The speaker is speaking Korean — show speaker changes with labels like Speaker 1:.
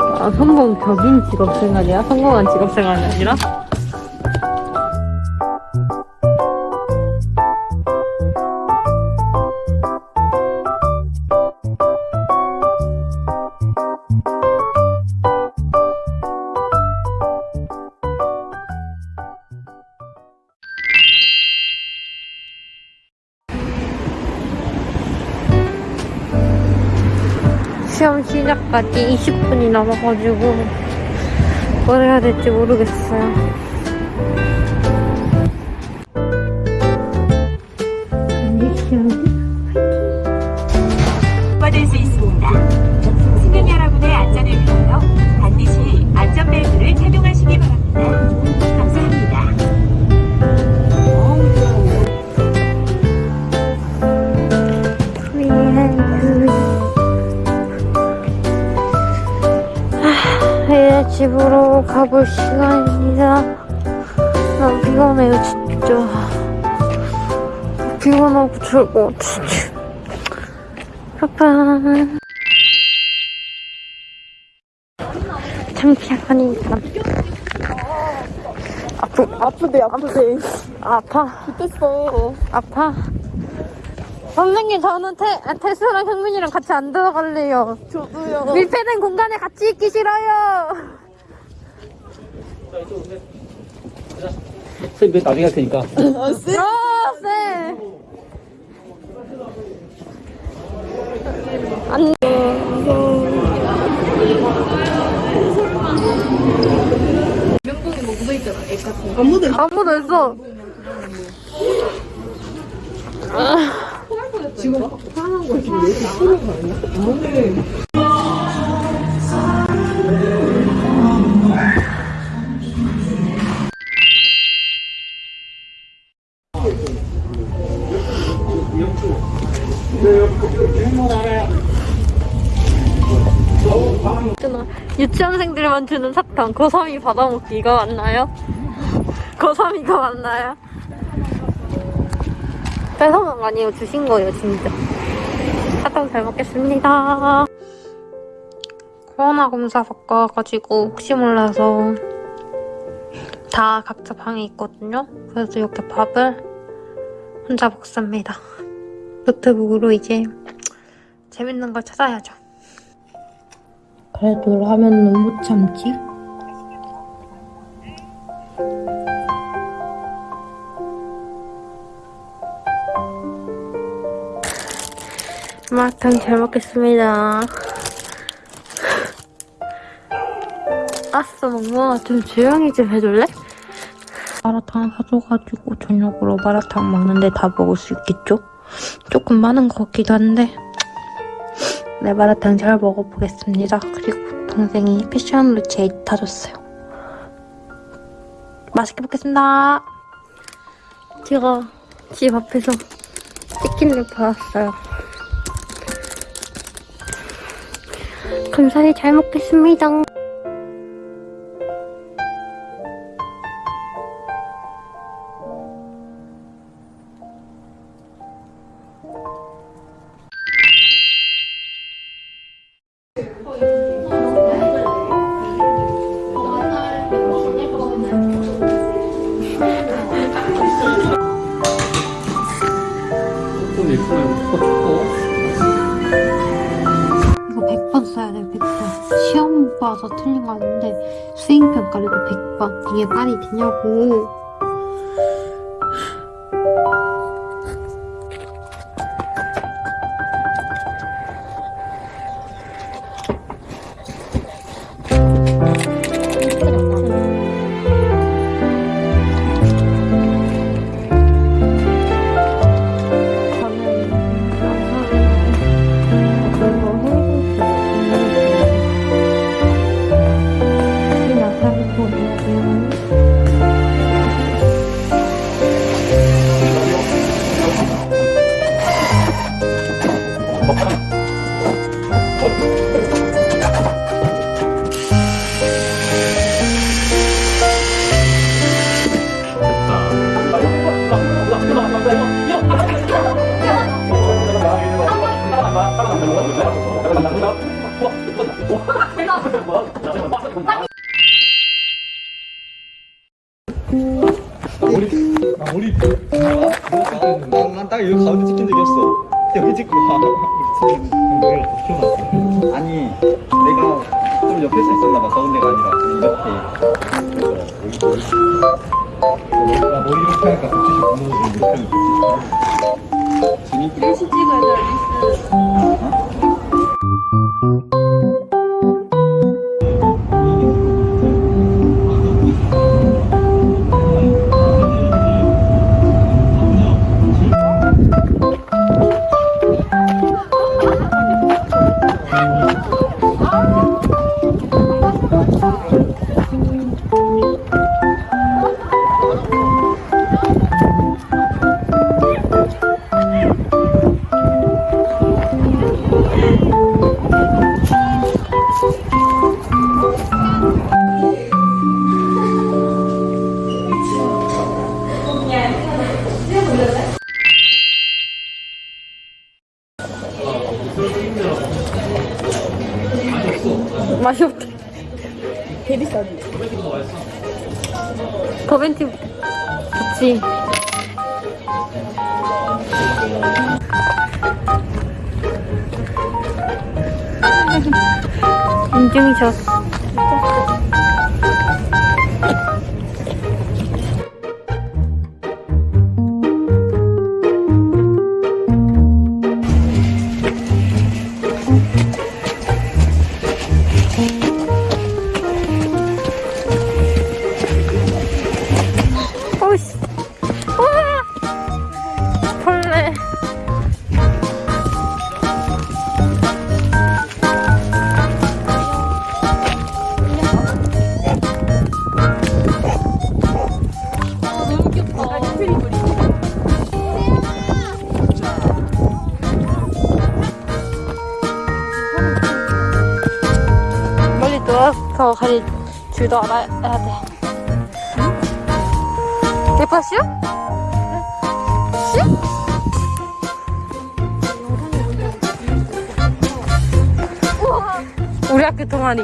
Speaker 1: 아,
Speaker 2: 성공 격인 직업생활이야? 성공한 직업생활이 아니라? 시험 시작까지 20분이 남아가지고 뭘 해야 될지 모르겠어요. 집으로 가볼 시간입니다. 난 피곤해요, 진짜. 피곤하고 즐거워, 진짜. 빠빠. 창피하니까. 아프,
Speaker 3: 아프대 아프대
Speaker 2: 아파.
Speaker 3: 됐어
Speaker 2: 아파. 선생님, 저는 태, 아, 태수랑 형민이랑 같이 안 들어갈래요.
Speaker 3: 저도요
Speaker 2: 밀폐된 공간에 같이 있기 싫어요.
Speaker 4: 선생님 그 나중에 할 테니까.
Speaker 3: 아, 쎄?
Speaker 2: 어, 네. 안
Speaker 3: 아무도
Speaker 2: 아무도 없어. 유치원생들만 주는 사탕 고삼이 받아먹기 이거 맞나요? 고삼이가 맞나요? 뺏어먹은 거 아니에요. 주신 거예요 진짜. 사탕 잘 먹겠습니다. 코로나 검사 받고 와가지고 혹시 몰라서 다 각자 방에 있거든요. 그래서 이렇게 밥을 혼자 먹습니다. 노트북으로 이제 재밌는 걸 찾아야죠 그래도 라면은 못 참지. 마라탕 잘 먹겠습니다. 아싸, 멍멍아, 좀 조용히 좀 해줄래? 마라탕 사줘가지고 저녁으로 마라탕 먹는데 다 먹을 수 있겠죠? 조금 많은 것 같기도 한데 네, 마라탕 잘 먹어보겠습니다. 그리고 동생이 패션으로 제일 타줬어요. 맛있게 먹겠습니다. 제가 집 앞에서 치킨을 받았어요. 감사히 잘 먹겠습니다. 이거 100번 써야 돼요, 100번. 시험 봐서 틀린 거 아닌데, 수행평가를 100번. 이게 말이 되냐고.
Speaker 5: 난딱 여기 가운데 찍힌 적이 없어. 여기 찍고 와. 아니, 내가 좀 옆에 서 있었나 봐. 가운데가 아니라 이렇게.
Speaker 1: 머리 이렇게 하니까 덕지식 무너지고 이렇게 하니까
Speaker 3: 리스 찍어야 돼, 리스.
Speaker 2: 맛이 없대.
Speaker 3: 개 비싸지.
Speaker 2: 버벤티 좋지. 인증이셨어. 누워서 갈 줄도 알아야 돼. 씨? 우와. 우리 학교 동아리.